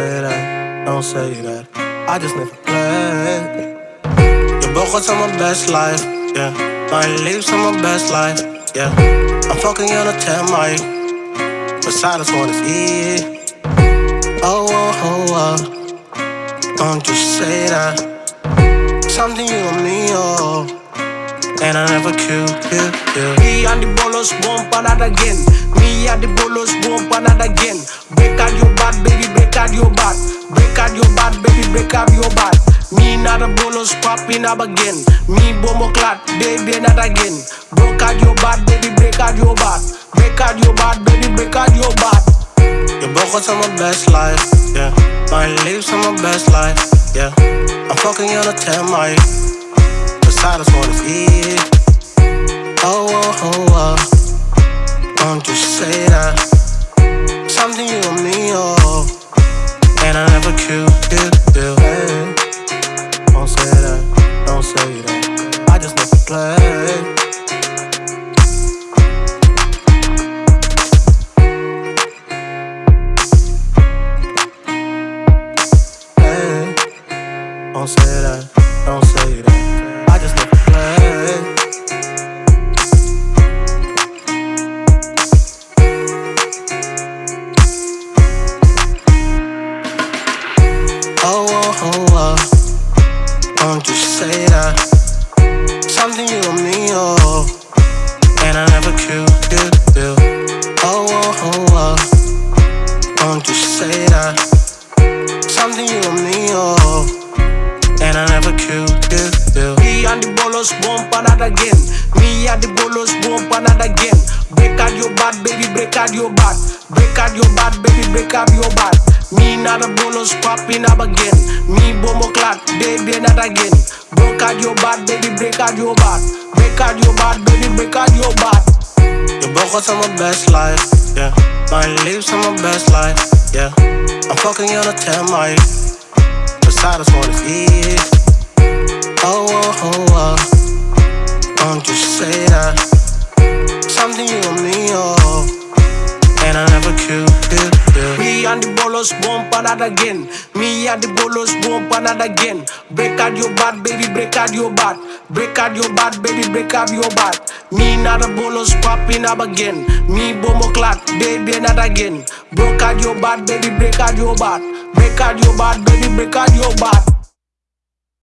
don't say that. I just never play. You broke us on my best life, yeah. My leaves on my best life, yeah. I'm fucking on a 10 mic. But silence wanna eat. Oh, oh, oh, oh. Don't you say that. Something you and me, oh. And I never kill, kill, kill. Me and the bolos bump another again. Me and the bolos bump another again. Out your bad. Me not the bolos popping up again. Me bomo clat, baby, not again. Break out your bad, baby, break out your bad. Break out your bad, baby, break out your bad. You broke us on my best life, yeah. My leaves on my best life, yeah. I'm fucking on a 10 mic. The silence wanna eat. Oh, oh, oh, oh. Play. Don't say that, don't say that. I just never play. Oh, oh, oh, oh. Don't you say that. Don't you say that. Something you and me, oh. And I never kill, kill, kill. Me and the bolos bump another again. Me and the bolos bump another again. Break out your bad, baby, break out your bad. Break out your bad, baby, break out your bad. Me not the bolos popping up again. Me bomo clat, baby, not again. Break out your bad, baby, break out your bad. Break out your bad, baby, break out your bad. You broke us on my best life, yeah. My leaves on my best life, yeah. I'm fucking on a 10 mic. The silence wanna. Oh, oh, oh, oh. Don't you say that. Something you and me, oh. And I never. Me and the bolos bump another again. Me and the bolos bump another again. Break out your bad, baby, break out your bad. Break out your bad, baby, break out your bad. Me not the bolos popping up again. Me bomo clat, baby, not again. Break out your bad, baby, break out your bad. Break out your bad, baby, break out your bad.